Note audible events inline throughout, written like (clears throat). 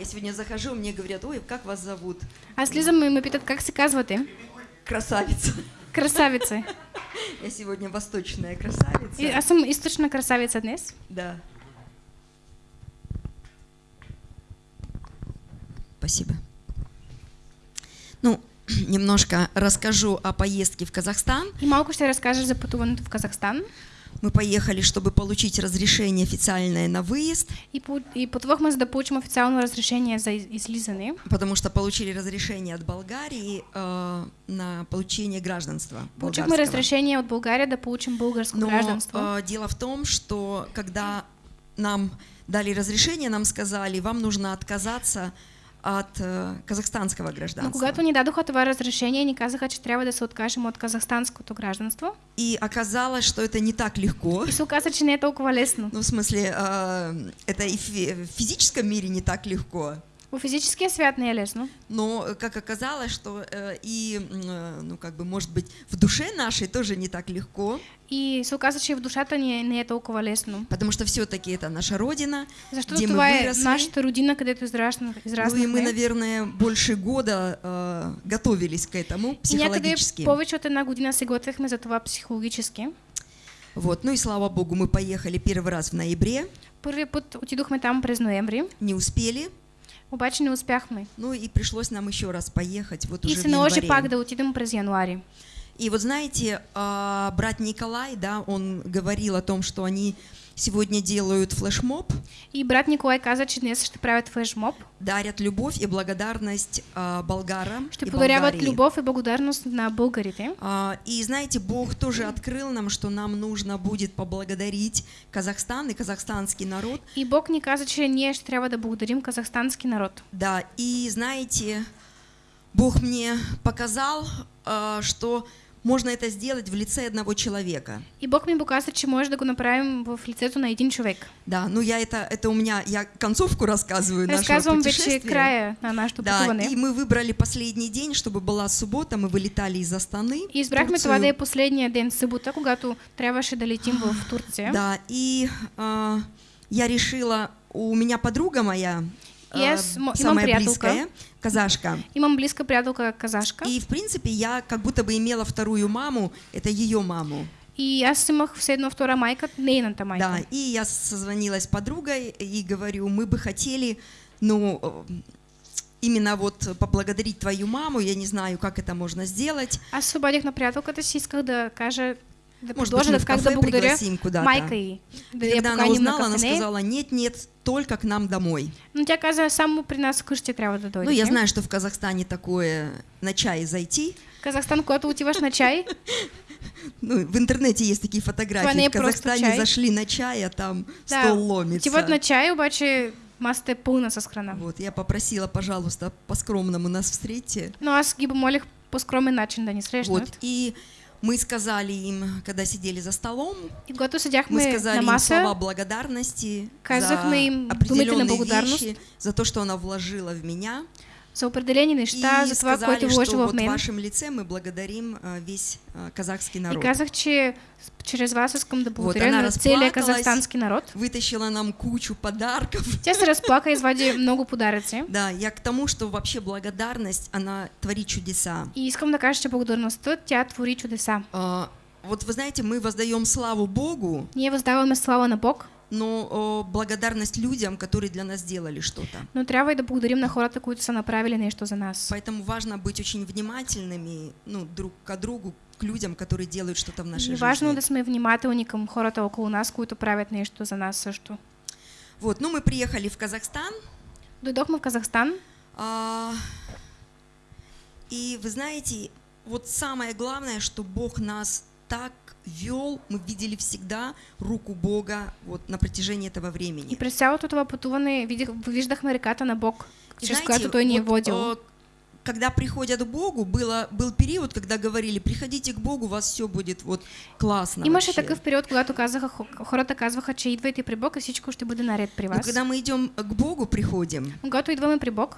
Я сегодня захожу, мне говорят, ой, как вас зовут? Аз слизам и ме питат как се казвате. Красавица. Красавица. (laughs) Я сегодня восточная красавица. И, аз съм източна красавица днес. Да. Спасибо. Ну, (clears throat) немножко расскажу о поездке в Казахстан. И малко ще разкажа за пътуването в Казахстан. Мы поехали, чтобы получить разрешение официальное на выезд, И, по- и пътувахме, за да получим официално разрешение за из- излизане, потому что получили разрешение от Болгарии э, на получение гражданства. Получихме болгарского. разрешение от България да получим българско Но гражданство. э, дело в том, что когда нам дали разрешение, нам сказали, вам нужно отказаться от э, казахстанского гражданства. когато ни дадоха това разрешение, ни казаха, че трябва да се откажем от казахстанското гражданство. И оказалось, что это не так легко. И се оказа, че не е толкова лесно. Ну, в смысле, э, это и в физическом мире не так легко. В физическия свят не е лесно. Но, э, как оказалось, что э, и, э, ну, как бы, может быть, в душе нашей тоже не так легко, И се оказа, че и в душата ни не е толкова лесно. потому что все-таки это наша родина, Защото где мы това е выросли. нашата родина, където израсна- Ну и мы, израснахме. наверное, больше года э, готовились к этому И психологически. повече от една година се готвихме за това психологически. Вот, ну и слава богу, мы поехали первый раз в ноябре, Първия път отидохме там през ноември, не успели, обаче не успяхме. ну и пришлось нам еще раз поехать, вот И уже се наложи январе. пак да отидем през януари. И вот знаете, а, брат Николай, да, он говорил о том, что они сегодня делают флешмоб, И брат Николай каза, че днес ще правят флешмоб. дарят любовь и благодарность а, болгарам Ще и подаряват Болгарии. любов и благодарност на българите. А, И знаете, Бог тоже открыл нам, что нам нужно будет поблагодарить Казахстан и казахстанский народ. И Бог ни каза, че ние ще трябва да благодарим казахстански народ. Да, и знаете, Бог мне показал, а, что можно это сделать в лице одного человека. И Бог ми показа, че може да го направим в лицето на един човек. Да, ну я это, это у меня, я концовку рассказываю нашего Разказвам вече путешествия. края на нашето Да, и мы выбрали последний день, чтобы была суббота, мы вылетали из Астаны. И избрахме това да е последния ден, събота, когато трябваше да летим в Турция. Да, и а, я решила, у меня подруга моя, И а, самая близкая, казашка. Имам близка приятелка казашка. И, в принципе, я как будто бы имела вторую маму, это ее маму. И аз имах все едно втора майка, нейната майка. Да, и я созвонилась с подругой и говорю, мы бы хотели, ну, э, именно вот поблагодарить твою маму, я не знаю, как это можно сделать. Аз се обадих на приятелката си, исках да кажа, да Может быть, мы в кафе пригласим куда-то. майка й. Да И я когда она узнала, она сказала, нет, нет, только к нам домой. Но тя каза, само при нас трябва да дойдете. Ну, я знаю, что в Казахстане такое на чай зайти. Казахстан, когато отиваш на чай, (laughs) Ну, в интернете есть такие фотографии. не е В Казахстане чай. зашли на чай, а там да, стол ломится. отиват на чай, обаче масата е пълна с храна. Вот, я попросила, пожалуйста, по-скромному нас встретьте. Но аз ги помолих по скромен начин да ни срещнат. Вот, и мы сказали им, когда сидели за столом, мы сказали им слова благодарности за определенные вещи, за то, что она вложила в меня. За определени неща, и за това, което что вложила вот в в мен. вашем лице мы благодарим а, весь а, казахский И народ. казах, че чрез вас искам да Вот, благодаря она на целия разплакалась. казахстански народ. Вытащила нам кучу подарков. (laughs) Тя се разплака и извади много подаръци. Да, я к тому, что вообще благодарность, она творит чудеса. И искам да кажа, че благодарността, тя твори чудеса. А, Вот вы знаете, мы воздаем славу Богу, Ние въздаваме слава на Бог, но благодарность людям, которые для нас сделали что-то. но трябва и да благодарим на хората, които са направили нещо за нас. Поэтому важно быть очень внимательными ну, друг к другу, к людям, которые делают что-то в нашей И важно жизни. да сме внимателни към хората около нас, които правят нещо за нас също. Вот, ну мы приехали в Казахстан, Дойдохме в Казахстан а, и вы знаете, вот самое главное, что Бог нас так вел, мы видели всегда руку Бога вот на протяжении этого и времени. през цялото това пътуване видих, виждахме реката на Бог, И чрез знаете, която Той ни е вот, водил. э, когда приходят к Богу, было, был период, когда говорили, приходите к Богу, у вас все будет вот классно. Имаше вообще». такъв период, когато казаха, хо- хората казваха, че идвайте при Бог и всичко ще бъде наред при Но вас. когда мы идем к Богу, приходим, Когато идваме при Бог,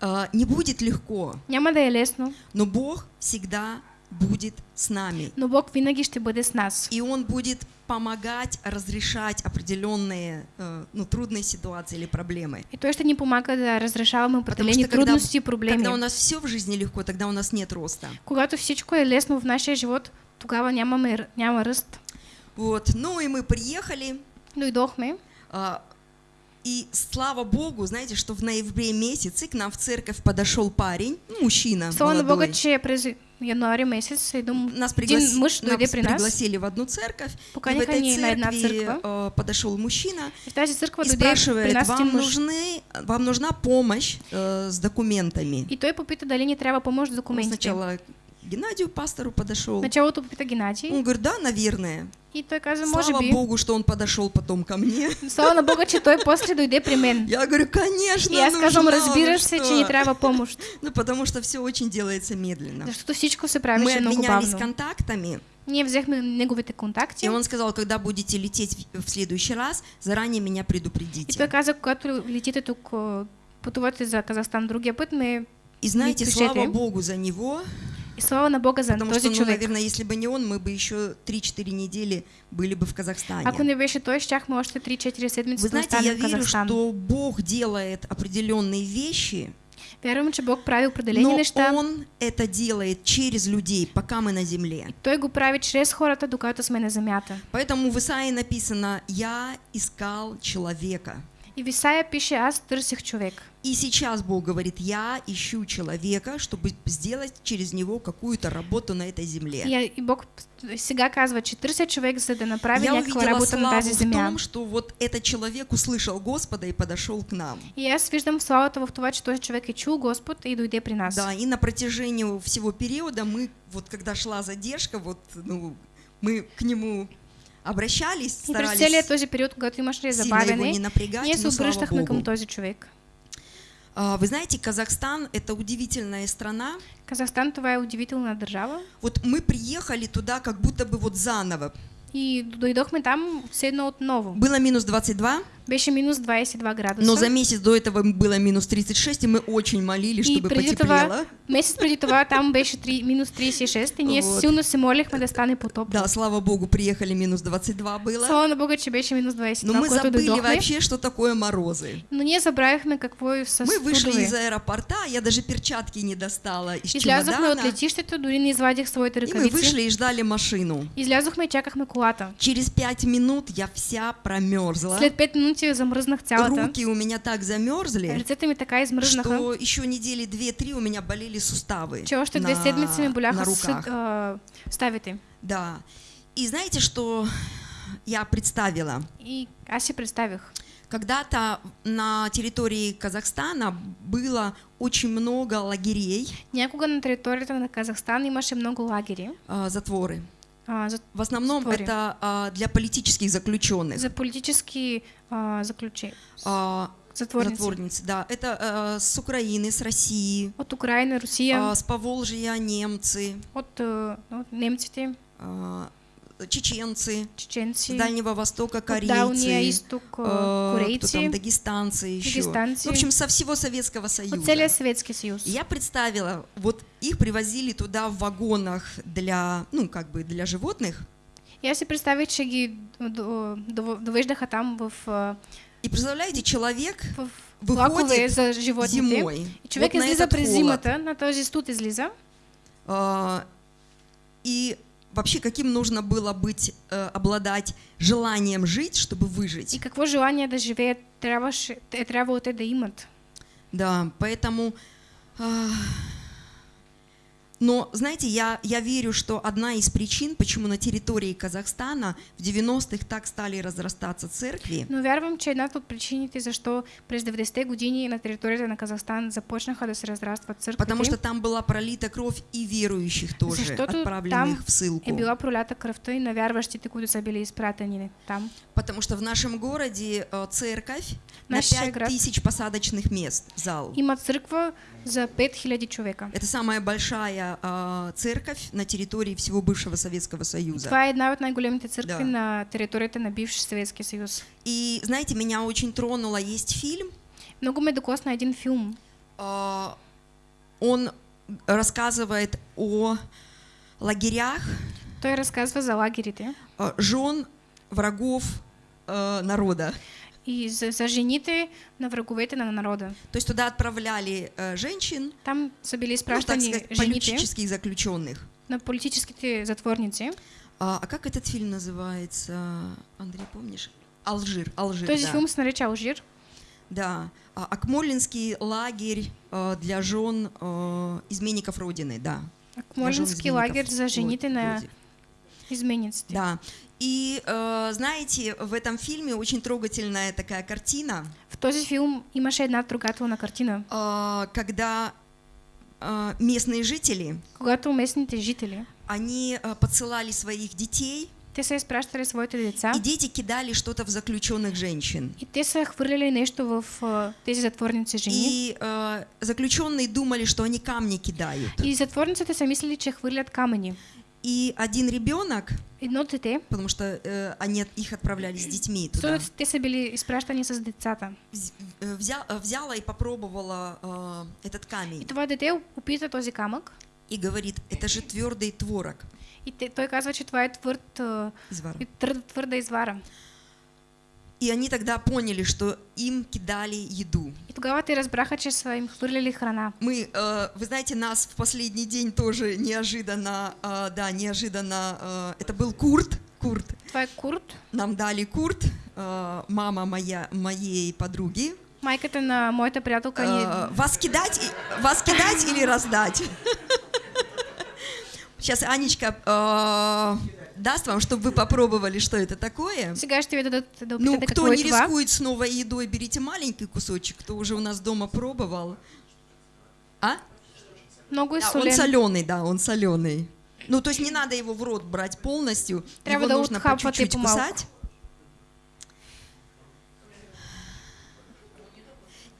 а, не будет легко, няма да е лесно, но Бог всегда будет с нами. но Бог винаги ще бъде с нас. И Он будет помогать разрешать определенные э, ну, трудные ситуации или проблемы. И той ще ни помага да что когда, трудности и проблеми. когда у нас все в жизни легко, тогда у нас нет роста. Когато всичко е лесно в нашия живот, тогава нямаме, няма ръст. Вот. Ну и мы приехали, Дойдохме а, и слава Богу, знаете, что в ноябре месяце к нам в церковь подошел парень, ну, мужчина Слава молодой. че през януари месец един, Нас, един пригласи- мъж дойде нас при нас. пригласили в одну церковь, и в этой церкви э, подошел мужчина И спрашивает, вам, нужны, вам нужна помощь э, с документами? И той попита дали ни трябва помощ с Он документите. сначала Геннадию пастору подошел. Началото попита Геннадий. Он говорит, да, наверное. И той каза, може Слава би. Богу, что он подошел потом ко мне. Слава на Бога, че той (laughs) после дойде при мен. Я говорю, конечно, И аз казвам, вы се, что?» че ни трябва помощ. (laughs) Ну, потому что все очень делается медленно. Защото всичко се Мы правеше много обменялись бавно. контактами, Ние взехме неговите контакти. и он сказал, когда будете лететь в следующий раз, заранее меня И той предупредите. каза, когато летите тук, пътувате за Казахстан другия път, ме... И знаете, слава Богу за него, И слава на Бога за потому този что, ну, човек. наверное, если бы не он, мы бы еще 3-4 недели были бы в Казахстане. Ако не беше той, щяхме още 3-4 седмици Вы знаете, я верю, что Бог делает определенные вещи, Вярвам, че Бог прави определени но неща. Он это делает через людей, пока мы на земле. Той го прави чрез хората, докато сме на земята. Поэтому в Исаии написано «Я искал человека». И в Исаия пише, аз търсих човек. И сейчас Бог говорит, я ищу человека, чтобы сделать через него какую-то работу на этой земле. И, и Бог сега казва, че търся човек, за да направи я някаква работа на тази в земя. том, что вот этот человек услышал Господа и подошел к нам. И аз виждам славата в това, че този човек е чул Господ и дойде при нас. Да, и на протяжении всего периода мы, вот когда шла задержка, вот, ну, мы к нему обращались, И през старались целият този период, когато не забавяне, напрягать, ние се обръщахме към този човек. А, Вы знаете, Казахстан – это удивительная страна. Казахстан това е удивителна държава. Вот мы приехали туда как будто бы вот заново. И дойдохме там все едно отново. Было минус 22, Беше минус 22 градуса. но за месяц до этого было минус 36, и мы очень молились, и чтобы преди потеплело. това, месец преди това там беше 3, минус 36 и ние Вот. силно се молихме да стане потопло. Да, слава богу, приехали минус 22 было. Слава на Бога, че беше минус 22, Но мы забыли дойдохме. вообще, что такое морозы. Но ние забравихме какво е с Мы вышли из аэропорта, я даже перчатки не достала из Излязохме от чемодана. летището, дори не извадих своите И мы ръкавици. вышли и ждали машину. Излязохме и чакахме колата. Через пять минут я вся промерзла. След 5 минути замръзнах цялата. Руки у меня так замерзли, Ръцете ми така измръзнаха, что еще недели две-три у меня болели суставы че още две на, седмици ми на руках. съд, а, ставите. Да. И знаете, что я представила? И аз си представих. Когда-то на территории Казахстана было очень много лагерей, Някога на територията на Казахстан имаше много лагери. а, затворы. А, за, В основном Затворы. это а, для политических заключенных. за политически а, заключи. А, Затворници. затворницы, да. Это а, с Украины, с России, От Украина, Русия, а, с Поволжья немцы, от, а, от немците, чеченцы, чеченци, с Дальнего Востока корейцы, изток, а, кто корейци, там, дагестанцы еще. дагестанцы. В общем, со всего Советского Союза. Съветски съюз. И Я представила, вот их привозили туда в вагонах для, ну, как бы для животных. И аз си представих, че ги до- до- довеждаха там в, а, И представляете, человек в Выходит за зимой. И човек вот излиза зимата, на този студ излиза. А, и вообще, каким нужно было быть, э, обладать желанием жить, чтобы выжить. И какво желание е трябвало те да имат. Да, поэтому... а, Но, знаете, я, я верю, что одна из причин, почему на территории Казахстана в 90-х так стали разрастаться церкви, Но вярвам, че едната от причините защо през 90-те години на територията на Казахстан започнаха да се разрастват църквите, потому что там была пролита кровь и верующих тоже, Защото отправленных в ссылку. е била пролята кръвта и на вярващите, които са били изпратени там. Потому что в нашем городе э, церковь на Нашия град 5000 посадочных мест, зал. Има църква за 5000 човека. Это самая большая а, церковь на территории всего бывшего Советского Союза. Това е една от най-големите църкви Да. на територията на бивш Съветски съюз. И знаете, меня очень тронуло, есть фильм, Много ме докосна един филм. а, он рассказывает о лагерях Той разказва за лагерите э, жен врагов э, народа. И за, за жените на враговете на народа. То есть туда отправляли э, женщин, Там са били ну, так сказать, политических заключенных. на политическите затворници. А, а как этот фильм называется? Андрей, помнишь? Алжир. Алжир. Този да. филм се нарича Алжир. Да. А, Акмолинский лагерь э, для жен э, изменников Родины, да. Для жен Акмолински изменников лагер за жените Род- на изменниците. Да. И э, знаете, в этом фильме очень трогательная такая картина, В този филм имаше една трогателна картина, э, когда э, местные жители, когато местните жители, они подсылали своих детей, те са изпращали своите деца и дети кидали что-то в заключенных женщин. и те са хвърляли нещо в а, тези затворници жени. И э, заключенные думали, что они камни кидают. И затворниците са мислили, че хвърлят камъни. И один ребенок, Едно дете, потому что э, они их отправляли с детьми туда, защото те са били изпращани с децата. э, взя- э, взяла и попробовала э, этот И камень това дете опита този камък и говорит, это же твердый творог. и той казва, че това е твърд, Извара. и твърда, твърда извара. И они тогда поняли, что им кидали еду. И тогава те разбраха, че са им хвърляли храна. Мы, э, вы знаете, нас в последний день тоже неожиданно, э, да, неожиданно, э, это был Курт, Курт. Е курт, Нам дали Курт, мама моя, моей подруги. майката на моята приятелка Э, вас кидать, вас кидать или раздать? (laughs) Сейчас Анечка даст вам, чтобы вы попробовали, что это такое. Ну, кто не рискует с новой едой, берите маленький кусочек, кто уже у нас дома пробовал. А? Много Да, он солен. соленый, да, он соленый. Ну, то есть не надо его в рот брать полностью, его нужно по чуть-чуть кусать.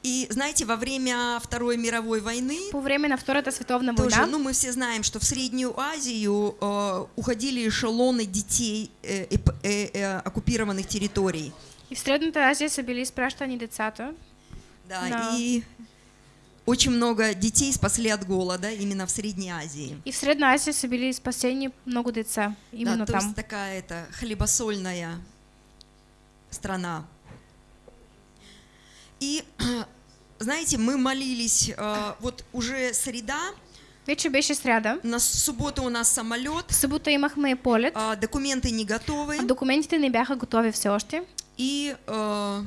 И знаете, во время Второй мировой войны По време на Втората световна тоже, ну мы все знаем, что в Среднюю Азию э, уходили эшелоны детей э, эп- э, э, оккупированных территорий. и в Средната Азия са били изпращани децата. Да, Да. и очень много детей спасли от голода именно в Средней Азии. И в Средна Азия са били спасени много деца. Именно да, то там. есть такая это хлебосольная страна. И (clears throat) знаете, мы молились, э, вот уже среда, Вече беше сряда. на субботу у нас самолет, В събота имахме полет. а, документы не готовы, А документите не бяха готови все още. и э,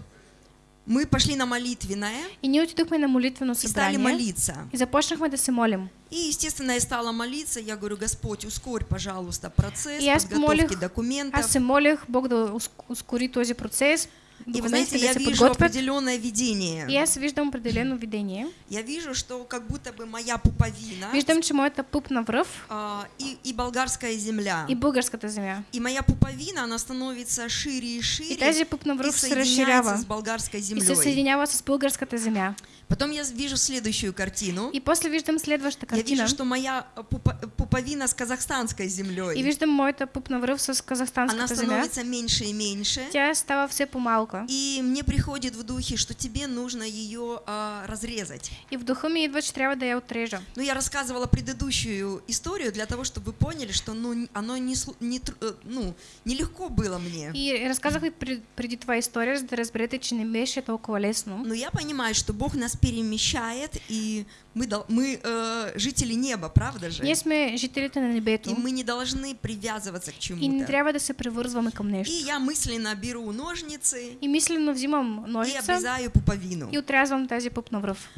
мы пошли на молитвенное И ние отидохме на молитвено и стали молиться. И започнахме да се молим. И, естественно, я стала молиться, я говорю, Господь, ускорь, пожалуйста, процесс И подготовки помолих- документов. Аз се молих Бог да уск- ускори този процес. И вы знаете, я вижу определенное видение. И аз виждам определено видение. Я вижу, что как будто бы моя пуповина Виждам, че моята пупна връв а, и, и болгарская земля. и българската земя. И моя пуповина, она становится шире и шире И тази пупна и връв се соединяется разширява с болгарской и се землей. съединява с българската земя. Потом я вижу следующую картину. И после виждам следващата Я вижу, картина. что моя а, пупа- пуповина с казахстанской И землей. виждам моята пупна връв с Она казахстанската земя. становится меньше и меньше. Тя става все по-малка. И мне приходит в духе, что тебе нужно ее а, разрезать. И в духа ми идва, че трябва да я отрежа. Ну, я рассказывала предыдущую историю для того, чтобы вы поняли, что ну, оно не, не, э, ну, нелегко было мне. И пред- преди това история, да разберете, че не беше толкова лесно. Но я понимаю, что Бог нас перемещает, и мы, мы э, жители неба, правда же? Ние сме жителите на небето И мы не должны привязываться к и не чему-то. трябва да се превързваме към И я мысленно беру ножницы И мислено взимам и ножица обрезаю пуповину. и отрязвам тази пупна връв.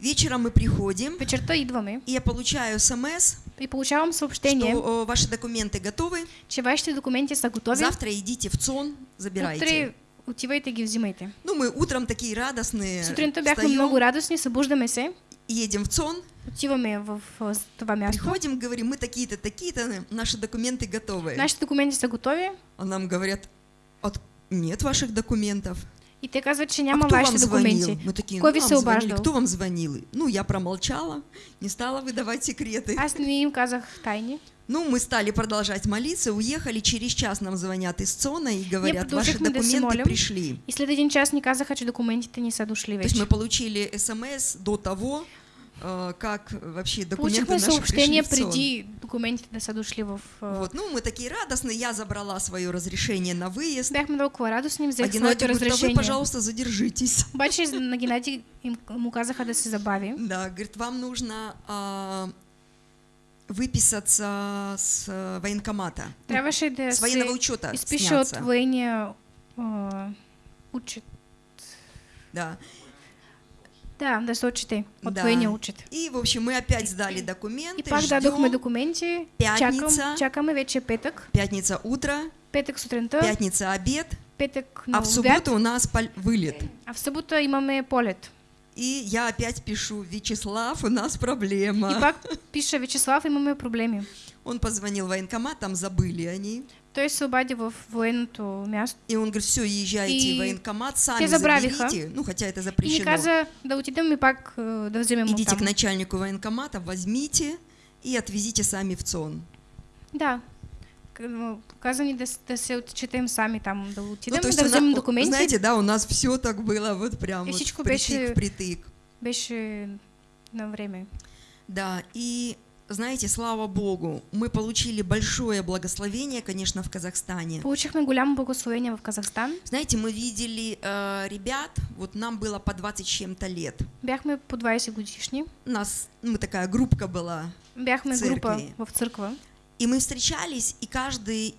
Вечером мы приходим, Вечерта идваме и я получаю смс, и получавам съобщение, что э, ваши документы готовы, че вашите документи са готови. завтра идите в ЦОН, забирайте. Утре отивайте ги взимайте. Ну, мы утром такие радостные, Сутринта бяхме много радостни, събуждаме се, едем в ЦОН, отиваме в, в това място. приходим, говорим, мы такие-то, такие-то, наши документы готовы. Нашите документи са готови А нам говорят, «От- нет ваших документов. и те казват, че а няма кто вам документи. Мы такие, Кой ну, вам звонил? Ну, я промолчала, не стала выдавать секреты. Аз не им казах тайни. Ну, мы стали продолжать молиться, уехали, через час нам звонят из ЦОНа и говорят, ваши документы пришли. И след един час ни казаха, че документите ни са дошли То есть мы получили смс до того, как вообще документы Получихме съобщение преди документите да са дошли в... а, Вот, ну, мы такие радостные, я забрала свое разрешение на выезд. Бяхме толкова радостни, взех своето говорит, а вы, разрешение. пожалуйста, задержитесь. (laughs) Обаче на Геннадий им, му казаха да се забави. Да, говорит, вам нужно а, выписаться с а, военкомата. Ну, Трябваше да с военного учета изпише от военния учет. Да. Да, да се отчете от Да. военния учет. И, в общем, мы опять сдали документы, И пак дадохме ждем. документи. Пятница. Чакам, чакаме вече петък. Пятница утро, Петък сутринта, пятница обед, петък на а в субботу у нас вылет. а в събота имаме полет. И я опять пишу, Вячеслав, у нас И проблема. пак пише Вячеслав, имаме проблеми. Он позвонил в военкомат, там забыли они. Той се обади в военното място И он говорит, все, езжайте И в военкомат, сами заберите. Ну, хотя это и запрещено. каза да отидем и пак а, да вземем Идите оттам. к начальнику военкомата, возьмите и отвезите сами в ЦОН. Да. Ну, Каза ни да, да се отчетем сами там, да отидем Ну, то и есть да вземем документи. Знаете, да, у нас все так было вот прям И вот впритык, беше- впритык. Беше на време. Да, и знаете, слава Богу, мы получили большое благословение, конечно, в Казахстане. Получихме голямо благословение в Казахстан. Знаете, мы видели э, ребят, вот нам было по 20 с чем-то лет. Бяхме по 20 годишни. Нас, мы такая группка была, Бяхме Църкви. група в църква. и мы встречались, и каждый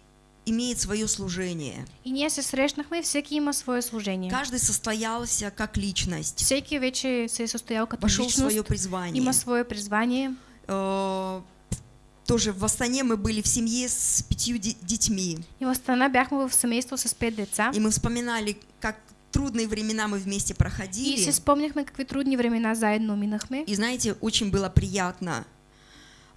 имеет свое служение. И ние се срещнахме и всеки има свое служение. Каждый состоялся как личность, Всеки вече се е състоял като вошел в свое призвание. има свое призвание. Э, тоже в Астане мы были в семье с пятью де- детьми, И в Астана бяхме в семейство с пет деца. и мы вспоминали, как трудные времена мы вместе И проходили. си спомняхме какви трудни времена заедно минахме. И знаете, очень было приятно.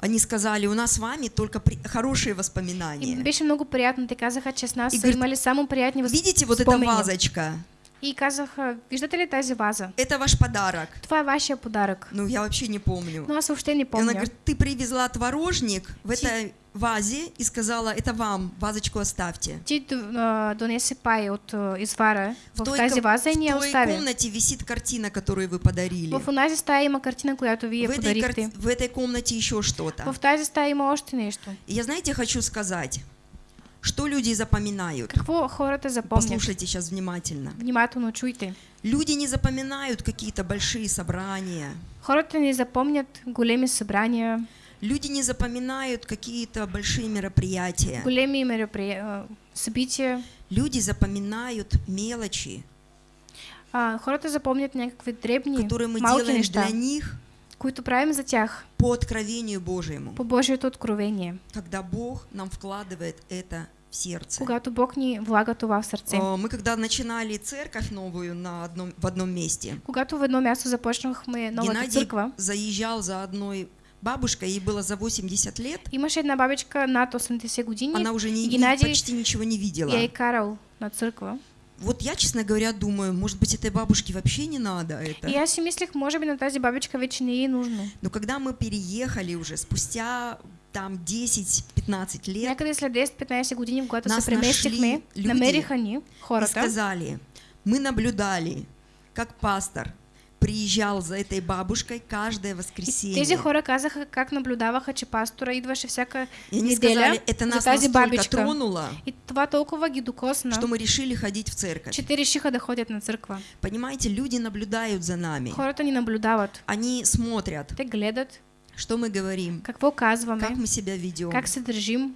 Они сказали, у нас с вами только при- хорошие И воспоминания. беше много приятно. Те казаха, че с нас И говорит, имали само приятни възп- Видите вот эта вазочка? И казаха, виждате ли тази ваза? Это ваш подарок. Това е вашия подарък. Ну, я вообще не помню. Но аз въобще не И она говорит, ты привезла творожник в этой вазе и сказала, это вам, вазочку оставьте. Ти д- а, донесе пай от а, извара в, той тази ваза и ни я в той остави. комнате висит картина, которую вы подарили. В онази стая има картина, която вие в, этой подарихте. кар- в этой комнате еще что-то. В тази стая има още нещо. Я, знаете, хочу сказать, что люди запоминают. Какво хората запомнят? Послушайте сейчас внимательно. Внимателно чуйте. Люди не запоминают какие-то большие собрания. Хората не запомнят големи събрания, Люди не запоминают какие-то большие мероприятия. големи меропри... а, събития. Люди запоминают мелочи, А, хората запомнят някакви дребни, которые мы малки делаем неща, для них които правим за тях по откровению Божьему, по Божието откровение, когда Бог нам вкладывает это в сердце. когато Бог ни влага това в сърце. Э, Мы когда начинали церковь новую на одном, в одном месте, Когато в едно място започнахме новата Геннадий църква, заезжал за одной бабушкой, ей было за 80 лет, имаше една бабичка над 80 години она уже не, и Геннадий почти ничего не видела. я е карал на църква. Вот я, честно говоря, думаю, может быть, этой бабушке вообще не надо это. И аз си мислех, може би на тази бабичка вече не е нужно. Но когда мы переехали уже спустя там 10-15 лет, Някъде след 10-15 години, когато се преместихме, намериха ни и хората сказали, мы наблюдали, как пастор приезжал за этой бабушкой каждое И воскресенье. тези хора казаха как наблюдаваха, че пастора идваше всяка И они неделя сказали, это за нас тази настолько бабичка. тронуло, И това толкова ги докосна, что мы решили ходить в церковь. че те решиха да ходят на църква. Понимаете, люди наблюдают за нами. Хората ни наблюдават. Они смотрят, Те гледат что мы говорим, какво казваме, как мы себя ведем. как се държим.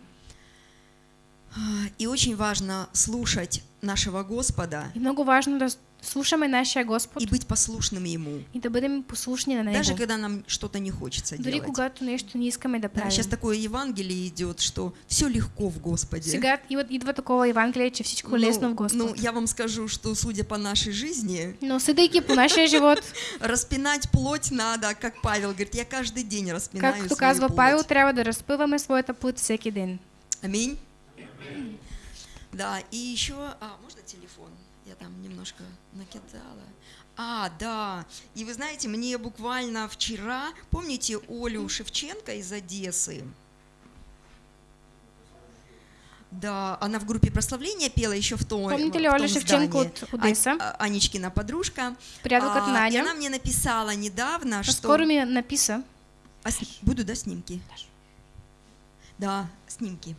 И очень важно слушать нашего Господа И много важно слушаме нашия Господ и быть послушным Ему. и да бъдем послушни на Него. Даже когда нам что-то не хочется Дори делать. когато нещо не искаме да Да, правим. сейчас такое Евангелие идет, что все легко в Господе. Сега идва, такова Евангелие, че всичко Ну, лесно в Господ. ну, я вам скажу, что судя по нашей жизни, Но съдейки по нашия живот, (laughs) распинать плоть надо, как Павел говорит, я каждый день распинаю както свою казва плоть. Павел, трябва да разпъваме своята плът всеки ден. Аминь. Да, и еще, а, можно телефон? Я там немножко накидала. А, да. И вы знаете, мне буквально вчера, помните Олю Шевченко из Одессы? Да, она в группе прославления пела еще в том, Помните ли Оля Шевченко от Одессы? Ань- а- Анечкина подружка. Приятелка А, и Надя. она мне написала недавно, А что... скоро мне написа. А с- Буду, да, снимки? Да, снимки.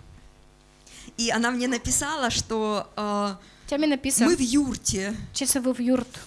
И она мне написала, что э, мы в юрте. че са в юрт.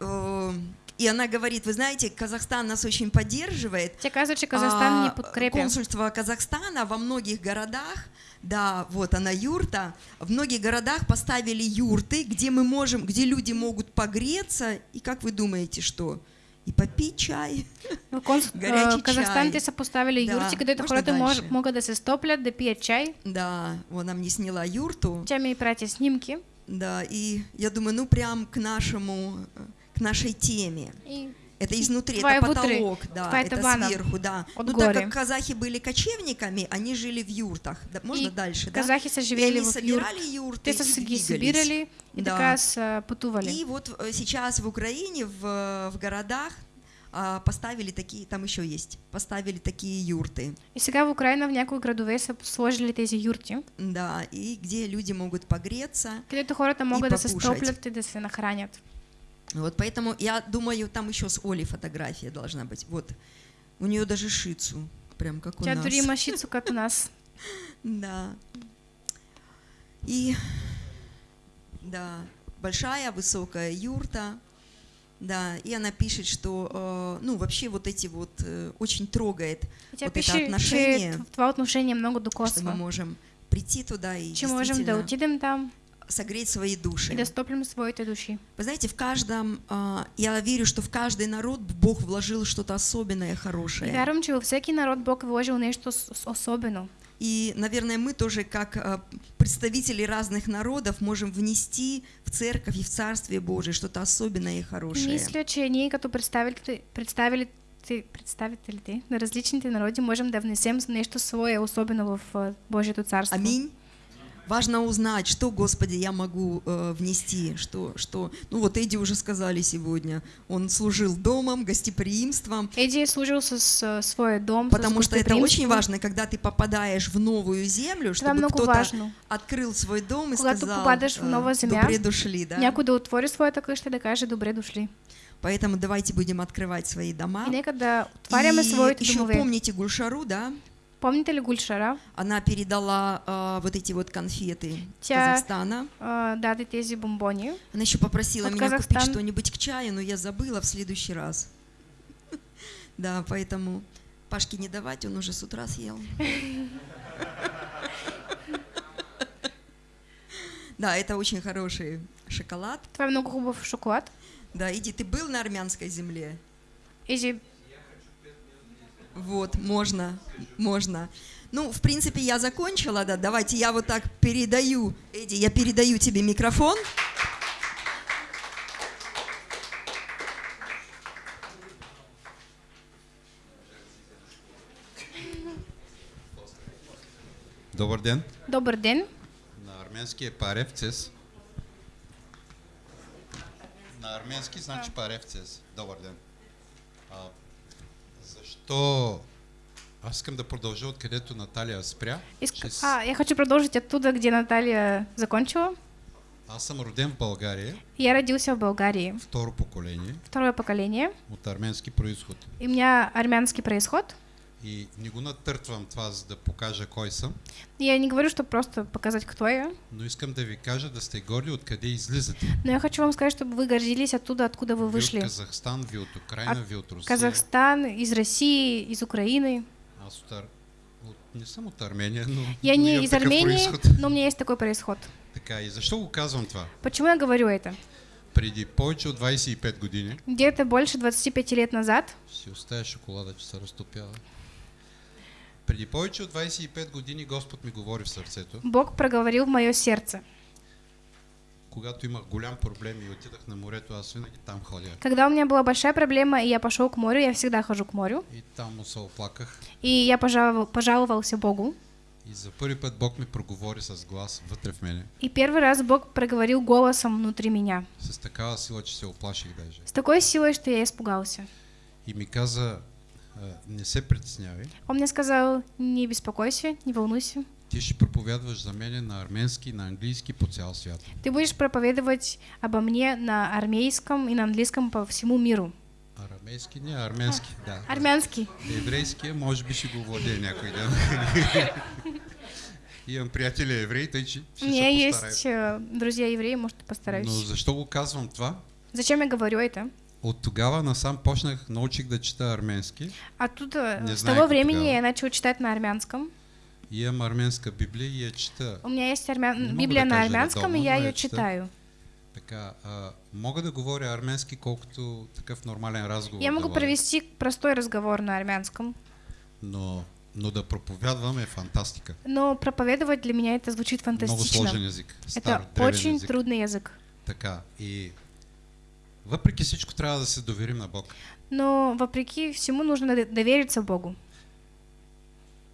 э, и она говорит, вы знаете, Казахстан нас очень поддерживает. Тя каза, че Казахстан А, ни подкрепя. Консульство Казахстана во многих городах, да, вот она юрта, в многих городах поставили юрты, где мы можем, где люди могут погреться, и как вы думаете, что? И попить чай. В конс... (laughs) горячий е, Казахстан чай. те са поставили Да, юрти, където можно хората мож... могат да се стоплят, да пият чай. Да, она мне сняла юрту, Тя ми прати снимки. да, и я думаю, ну прям к нашему, к нашей теме. И Это изнутри, Твоя это внутри, потолок, да, твоя это табана сверху, да. от ну, так горя. как казахи были кочевниками, они жили в юртах. Да, можно И дальше, да? казахи са И живели они в собирали юрты Те и са ги двигались. събирали и Да. така са пътували. И вот э, сейчас в Украине, в, в городах а, поставили такие, там еще есть, поставили такие юрты, И сега в Украина в някои градове са сложили тези юрти, да, и где люди могут погреться. където хората могат да се стоплят и да се нахранят. Вот поэтому я думаю, там еще с Олей фотография должна быть. Вот, у нее даже шицу, прям как у Тя нас. има (laughs) шицу като нас. Да. И, да, большая высокая юрта, да, и она пишет, что, э, ну, вообще вот эти вот, э, очень трогает, И тя Вот это пише, че отношение, т- това отношение много что мы можем прийти туда и Че можем да отидем там согреть свои души. да стоплим своите души. Вы знаете, в каждом, а, я верю, что в каждый народ Бог вложил что-то особенное, хорошее. вярвам, че във всеки народ Бог вложил с- особено. И, наверное, мы тоже, как а, представители разных народов, можем внести в церковь и в Царствие Божие что-то особенное и хорошее. Мисля, че ние като представители, представителите, представителите на различните народи можем да внесем нещо свое, особено в а, Божието царство. Аминь. Важно узнать, что, Господи, я могу э, внести, что, что... Ну вот Эдди уже сказали сегодня, он служил домом, гостеприимством, Эдди служил с а, своя дом, потому что это очень важно, когда ты попадаешь в новую землю, чтобы кто-то открыл свой дом и Когато сказал, попадаш в э, нова земя, добре дошли, да? Някой да отвори своята къща и да каже добре дошли. Поэтому давайте будем открывать свои дома. И И еще помните Гульшару, да? Помните ли Гульшара? Она передала а, вот эти вот конфеты Тя- Казахстана. А, даде тези бомбони. Она еще попросила От меня купить Казахстан. что-нибудь к чаю, но я забыла в следующий раз. (laughs) Да, поэтому Пашке не давать, он уже с утра съел. (laughs) Да, это очень хороший шоколад. Е много хубав шоколад. Да, иди, ты был на армянской земле? Изи, Вот, можно, можно. Ну, в принципе, я закончила, да. Давайте я вот так передаю, Эдди, я передаю тебе микрофон. Добър ден. добър ден. На арменски е паревцес. На арменски значи паревцес. Добър ден. Защо... Аз искам да продължа откъдето Наталия спря. Иска... Ще с- А, я хочу продолжить оттуда, где Наталья закончила. Аз съм роден в България, Я родился в Болгарии, второ поколение, второе поколение. от арменски происход. И у меня армянский происход. И не го натъртвам това, за да покажа кой съм, Я не говорю, чтобы просто показать, кто я, но искам да ви кажа да сте горди откъде излизате. но я хочу вам сказать, чтобы вы гордились оттуда, откуда вы Ви от вышли. Казахстан, ви от Украина, От ви от Русия. Казахстан, из России, из Украины. Аз от, Ар... от... не съм от Армения, но Я не из Армении, происход. но у меня есть такой происход. Така, и защо го казвам това? Почему я говорю это? Преди повече от 25 години Где-то больше 25 лет назад си оставя шоколада, че се разтопява. Преди повече от 25 години Господ ми говори в сърцето, Бог проговорил в мое сердце. когато имах голям проблем и отидах на морето, аз винаги там ходя. Когда у меня была большая проблема, и я пошел к морю, я всегда хожу к морю, И там му се оплаках. и я пожаловал, пожаловался Богу. И за първи път Бог ми проговори с глас вътре в мене. И первый раз Бог проговорил голосом внутри меня. С такава сила, че се оплаших даже. С такой силой, что я испугался. И ми каза, «А, не се притеснявай, Он мне сказал, не беспокойся, не волнуйся. ти ще проповядваш за мене на арменски, на английски по цял свят. Ты будешь проповедовать обо мне на армейском и на английском по всему миру. Арамейски, не арменски, да. Армянский. Еврейския, може би ще го владее някой ден. (laughs) Имам приятели евреи, тъй че У ще меня се есть э, друзья евреи, может, Но постараюсь. защо го казвам това? Зачем я говорю это? От тогава насам почнах, научих да чета арменски. Оттуда, Не с того времени тогава. я начал читать на армянском. И имам арменска библия и я чета. У меня есть армя- Не могу Библия да на армянском, и редовно, я но я ее читаю. Така, а, мога да говоря арменски колкото такъв нормален разговор. Я да могу водя. провести простой разговор на армянском, Но, но да проповядвам е фантастика. но проповедовать для меня это звучит Много фантастично. сложен език. Стар, Это очень език. трудный язык. Така. И въпреки всичко трябва да се доверим на Бог. Но вопреки всему нужно довериться Богу.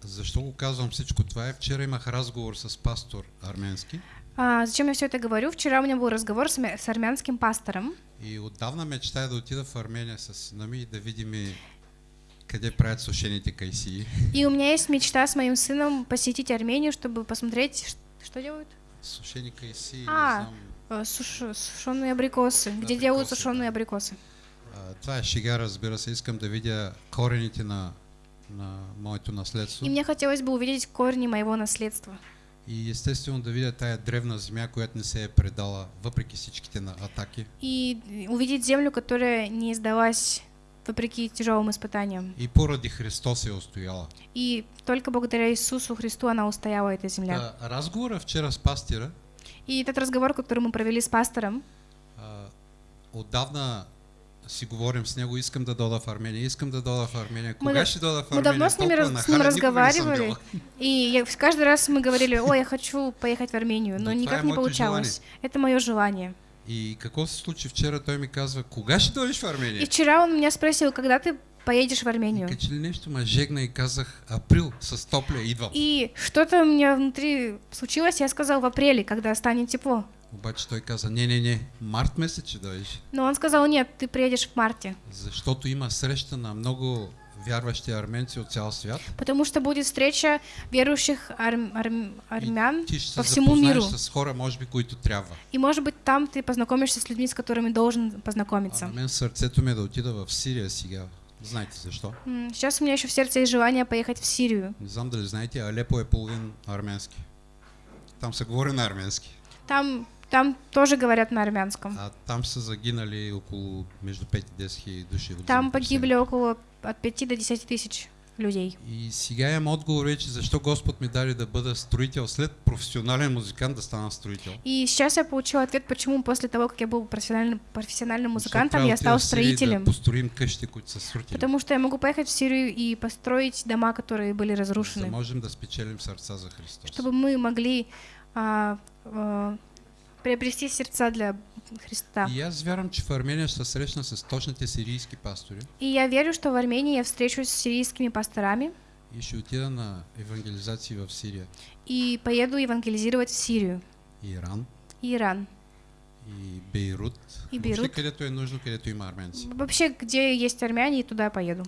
Защо го казвам всичко това е? Вчера имах разговор с пастор арменски А, зачем я все это говорю? Вчера у меня был разговор с, с армянским пастором, и отдавна мечтая да отида в Армения с сина ми и да видим и къде правят сушените кайсии. (laughs) и у меня есть мечта с моим сыном посетить Армению, чтобы посмотреть, что делают? Сушени кайсии, А, суш- сушеные абрикосы. Где делают Абрикосы, сушеные да. абрикосы? Това е шега, разбира се. Искам да видя корените на, на моето наследство. И мне хотелось бы увидеть корни моего наследства. И естествено да видя тая древна земя, която не се е предала, въпреки всичките на атаки. И увидеть землю, которая не сдалась вопреки тяжелым испытаниям. И поради Христос е устояла. И только благодаря Иисусу Христу она устояла, эта земля. Та, разговора вчера с пастира, И этот разговор, который мы провели с пастором, а, отдавна си говорим с него, искам да дода в Армения, искам да дода в Армения. Кога да- ще дода в мы Армения? давно с, ними с ним разговаривали. И я- каждый раз мы говорили, ой, я хочу поехать в Армению, но Но никак не получалось. Это мое желание. И какво се случи вчера? Той ми казва, кога ще дойдеш в Армения? И вчера он меня спросил, когда ты поедешь в Армению? И что-то у меня внутри случилось, я сказал в апреле, когда станет тепло. Обаче той каза, не, не, не, март месец ще дойдеш. Но он сказал, нет, ты приедешь в марте, Защото има среща на много вярващи арменци от цял свят. потому что будет встреча верующих арм- арм- армян И по се всему миру. с хора, може би, които трябва. И, может быть, там ты познакомишься с людьми, с которыми должен А познакомиться. на мен сърцето ми да отида в Сирия сега. Знаете защо? М, Сейчас у меня еще в сердце есть желание поехать в Сирию. Дали знаете, Алепо е половин арменски. Там се говори на арменски. Там, там тоже говорят на армянском. А там са загинали около между 5 и 10 хиляди души. Там погибли около от 5 до 10 тысяч людей. И сега имам отговор вече, защо Господ ми даде да бъда строител, след професионален музикант да стана строител. И сейчас я получила ответ, почему после того, как я был профессиональным, профессиональным музыкантом, я стал строителем. Да построим къщи, които са срутили. Потому что я могу поехать в Сирию и построить дома, которые были За да разрушены. можем да спечелим сърца за Христос. Чтобы мы могли а, а, приобрести сердца для Христа. И аз вярвам, че в Армения ще се срещна с точните сирийски пастори И я верю, что в Армении я встречусь с сирийскими пасторами и ще отида на евангелизации в Сирия, и поеду евангелизировать в Сирию Иран и Иран. и Бейрут. И Бейрут. където е нужно, където има арменци. Вообще, где есть армяне, туда поеду.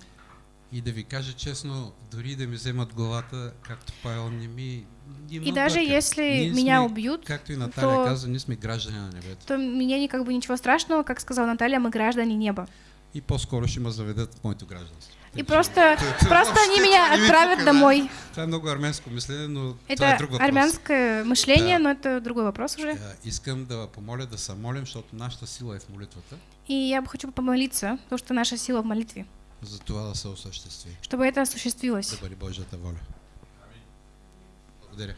И да ви кажа честно, дори да ми вземат главата, както Павел не ми... И даже отбърка. если Ние меня сме, убьют, Както и Наталия то- каза, ние сме граждани на небето. то мне не как бы ничего страшного, как сказала Наталья, мы граждане неба. И по-скоро ще ме заведат моето гражданство. И просто, (laughs) просто они меня отправят домой. Е много арменско мислене, но Это друг въпрос. армянское мышление, но это другой вопрос уже. Искам да помоля да се молим, защото нашата сила е в молитвата, И я бы хочу помолиться, потому что наша сила в молитве, за това да се осъществи. Чтобы это осуществилось. Да бъде Божията воля. Благодаря.